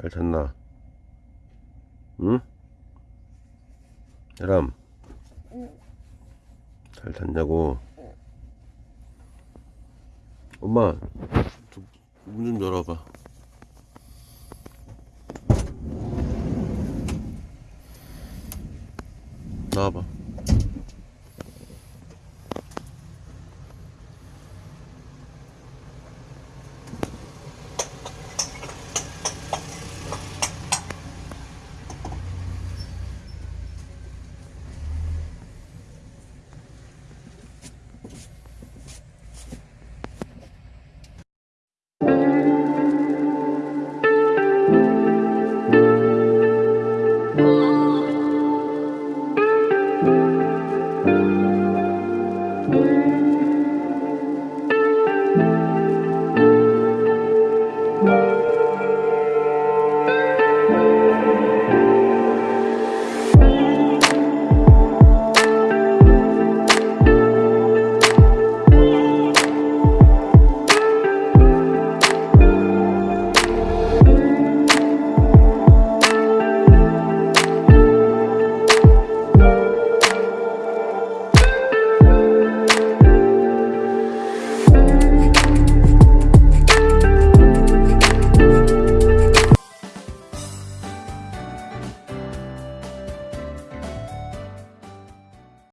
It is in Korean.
잘 잤나? 응? 야람. 잘 잤냐고? 엄마, 문 좀 열어봐. 나와봐.